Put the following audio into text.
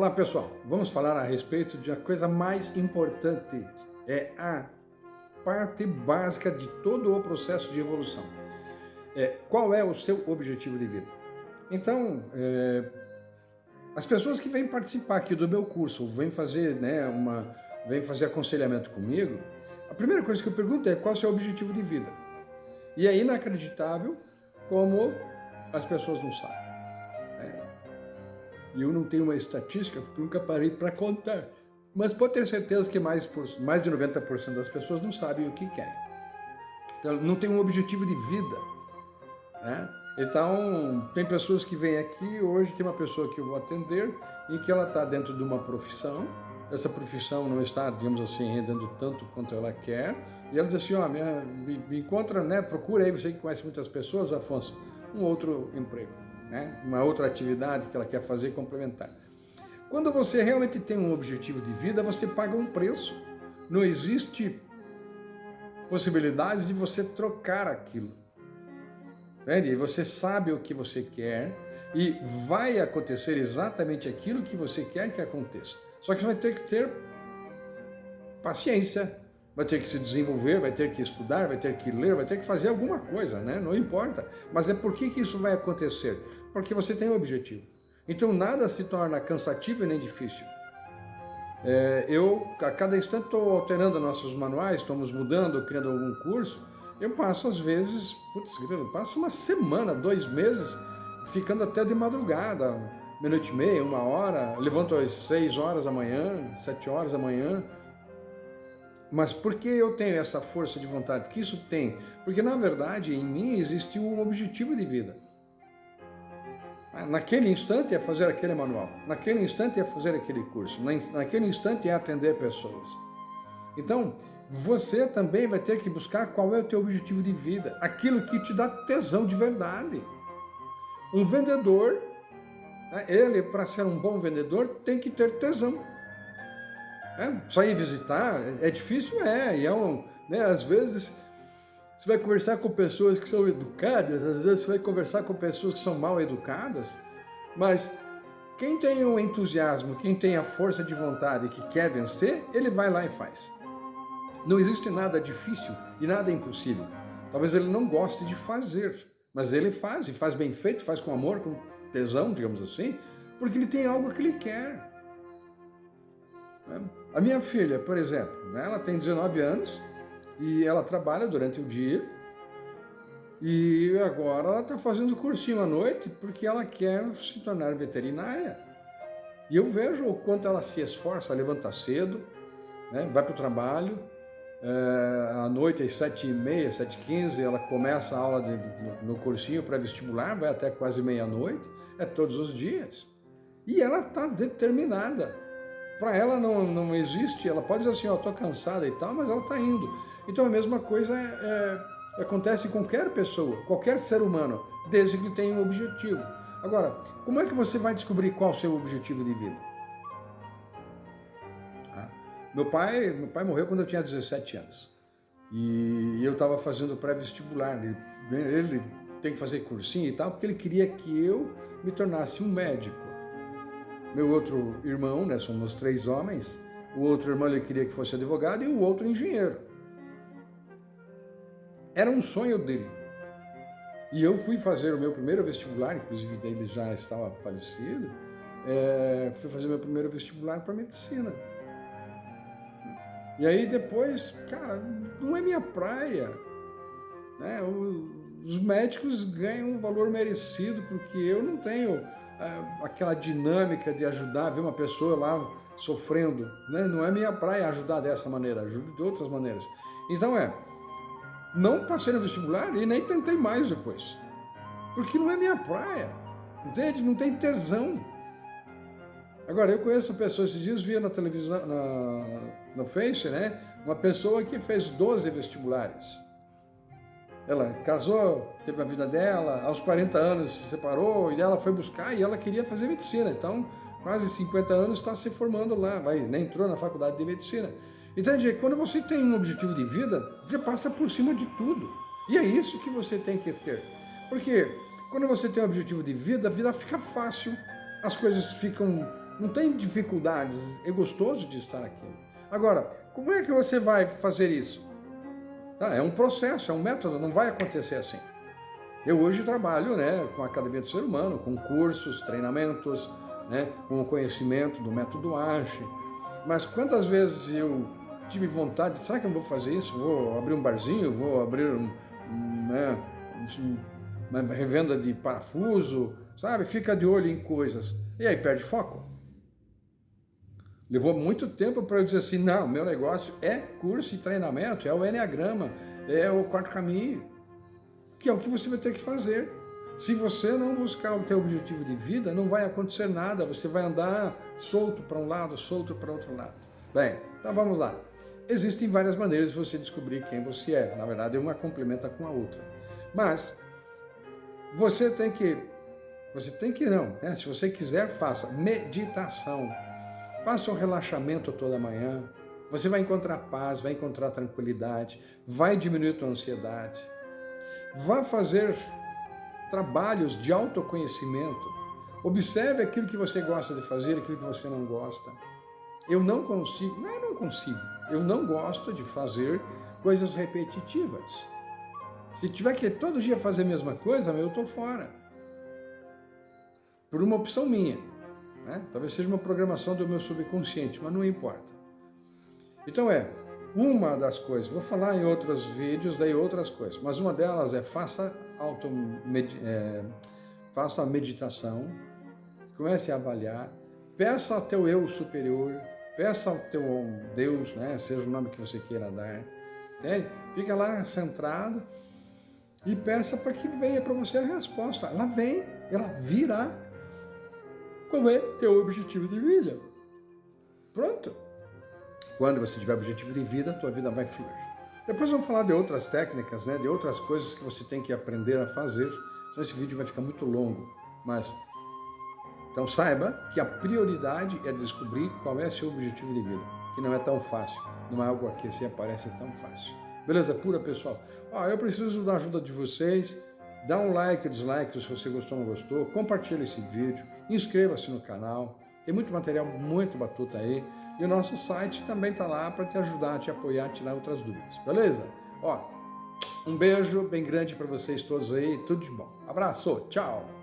Olá pessoal, vamos falar a respeito de a coisa mais importante, é a parte básica de todo o processo de evolução. É, qual é o seu objetivo de vida? Então, é, as pessoas que vêm participar aqui do meu curso, vêm fazer, né, uma, vêm fazer aconselhamento comigo, a primeira coisa que eu pergunto é qual é o seu objetivo de vida? E é inacreditável como as pessoas não sabem. E eu não tenho uma estatística, porque nunca parei para contar. Mas pode ter certeza que mais, mais de 90% das pessoas não sabem o que querem. Então, não tem um objetivo de vida. Né? Então, tem pessoas que vêm aqui, hoje tem uma pessoa que eu vou atender, em que ela está dentro de uma profissão, essa profissão não está, digamos assim, rendendo tanto quanto ela quer, e ela diz assim, ó, me, me, encontra, né, procura aí, você que conhece muitas pessoas, Afonso, um outro emprego, né, uma outra atividade que ela quer fazer complementar. Quando você realmente tem um objetivo de vida, você paga um preço. Não existe possibilidade de você trocar aquilo. Entende? Você sabe o que você quer e vai acontecer exatamente aquilo que você quer que aconteça. Só que você vai ter que ter paciência, vai ter que se desenvolver, vai ter que estudar, vai ter que ler, vai ter que fazer alguma coisa, né? Não importa. Mas é por que, que isso vai acontecer? Porque você tem um objetivo. Então nada se torna cansativo e nem difícil. É, eu, a cada instante, estou alterando nossos manuais, estamos mudando, criando algum curso. Eu passo, às vezes, putz, eu passo uma semana, dois meses, ficando até de madrugada, meia-noite e meia, uma hora, levanto às seis horas da manhã, sete horas da manhã. Mas por que eu tenho essa força de vontade? Porque isso tem. Porque, na verdade, em mim existe um objetivo de vida. Naquele instante é fazer aquele manual, naquele instante é fazer aquele curso, naquele instante é atender pessoas. Então, você também vai ter que buscar qual é o teu objetivo de vida, aquilo que te dá tesão de verdade. Um vendedor, né, ele para ser um bom vendedor tem que ter tesão. É, sair visitar é difícil, é, e é um, né, às vezes você vai conversar com pessoas que são educadas, às vezes você vai conversar com pessoas que são mal educadas, mas quem tem o entusiasmo, quem tem a força de vontade que quer vencer, ele vai lá e faz. Não existe nada difícil e nada impossível. Talvez ele não goste de fazer, mas ele faz, e faz bem feito, faz com amor, com tesão, digamos assim, porque ele tem algo que ele quer. A minha filha, por exemplo, né, ela tem 19 anos, e ela trabalha durante o dia e agora ela está fazendo cursinho à noite porque ela quer se tornar veterinária. E eu vejo o quanto ela se esforça, levanta cedo, né, vai para o trabalho, é, à noite às sete e meia, sete e quinze, ela começa a aula de, no, no cursinho pré-vestibular, vai até quase meia-noite, é todos os dias. E ela está determinada. Para ela não, não existe, ela pode dizer assim, ó, oh, estou cansada e tal, mas ela está indo. Então a mesma coisa é, é, acontece com qualquer pessoa, qualquer ser humano, desde que tenha um objetivo. Agora, como é que você vai descobrir qual o seu objetivo de vida? Ah, meu, pai, meu pai morreu quando eu tinha 17 anos. E eu estava fazendo pré-vestibular. Ele, ele tem que fazer cursinho e tal, porque ele queria que eu me tornasse um médico. Meu outro irmão, né, somos três homens, o outro irmão ele queria que fosse advogado e o outro engenheiro. Era um sonho dele. E eu fui fazer o meu primeiro vestibular, inclusive ele já estava falecido, é, fui fazer meu primeiro vestibular para medicina. E aí depois, cara, não é minha praia. Né? Os médicos ganham o valor merecido, porque eu não tenho aquela dinâmica de ajudar, ver uma pessoa lá sofrendo. Né? Não é minha praia ajudar dessa maneira, ajudo de outras maneiras. Então é, não passei no vestibular e nem tentei mais depois. Porque não é minha praia. Entende? Não tem tesão. Agora, eu conheço pessoas, esses dias via na televisão, na, no Face, né? Uma pessoa que fez 12 vestibulares. Ela casou, teve a vida dela, aos 40 anos se separou e ela foi buscar e ela queria fazer medicina. Então, quase 50 anos está se formando lá, vai, né? entrou na faculdade de medicina. Entende? Quando você tem um objetivo de vida, você passa por cima de tudo. E é isso que você tem que ter. Porque quando você tem um objetivo de vida, a vida fica fácil, as coisas ficam Não tem dificuldades, é gostoso de estar aqui. Agora, como é que você vai fazer isso? Tá, é um processo, é um método, não vai acontecer assim. Eu hoje trabalho né, com a Academia do Ser Humano, com cursos, treinamentos, né, com o conhecimento do método ASHE. Mas quantas vezes eu tive vontade, será que eu vou fazer isso? Vou abrir um barzinho, vou abrir um, né, uma revenda de parafuso, sabe? Fica de olho em coisas. E aí perde foco. Levou muito tempo para eu dizer assim, não, meu negócio é curso e treinamento, é o Enneagrama, é o quarto caminho, que é o que você vai ter que fazer. Se você não buscar o teu objetivo de vida, não vai acontecer nada, você vai andar solto para um lado, solto para outro lado. Bem, então vamos lá. Existem várias maneiras de você descobrir quem você é. Na verdade, uma complementa com a outra. Mas você tem que, você tem que não, né? se você quiser, faça meditação. Faça um relaxamento toda manhã. Você vai encontrar paz, vai encontrar tranquilidade, vai diminuir a ansiedade. Vá fazer trabalhos de autoconhecimento. Observe aquilo que você gosta de fazer, aquilo que você não gosta. Eu não consigo, não, eu não consigo, eu não gosto de fazer coisas repetitivas. Se tiver que todo dia fazer a mesma coisa, eu estou fora. Por uma opção minha. Né? Talvez seja uma programação do meu subconsciente, mas não importa. Então é, uma das coisas, vou falar em outros vídeos, daí outras coisas, mas uma delas é faça, auto, é, faça a meditação, comece a avaliar, peça ao teu eu superior, peça ao teu Deus, né, seja o nome que você queira dar, entende? Fica lá centrado e peça para que venha para você a resposta. Ela vem, ela virá. Qual é teu objetivo de vida? Pronto. Quando você tiver objetivo de vida, tua vida vai fluir. Depois vamos falar de outras técnicas, né, de outras coisas que você tem que aprender a fazer. Senão esse vídeo vai ficar muito longo. Mas, então saiba que a prioridade é descobrir qual é seu objetivo de vida. Que não é tão fácil. Não é algo que assim aparece tão fácil. Beleza pura, pessoal? Ó, eu preciso da ajuda de vocês. Dá um like, dislike se você gostou ou não gostou. Compartilhe esse vídeo. Inscreva-se no canal. Tem muito material muito batuta aí. E o nosso site também está lá para te ajudar, te apoiar, tirar outras dúvidas, beleza? Ó, um beijo bem grande para vocês todos aí, tudo de bom. Abraço, tchau!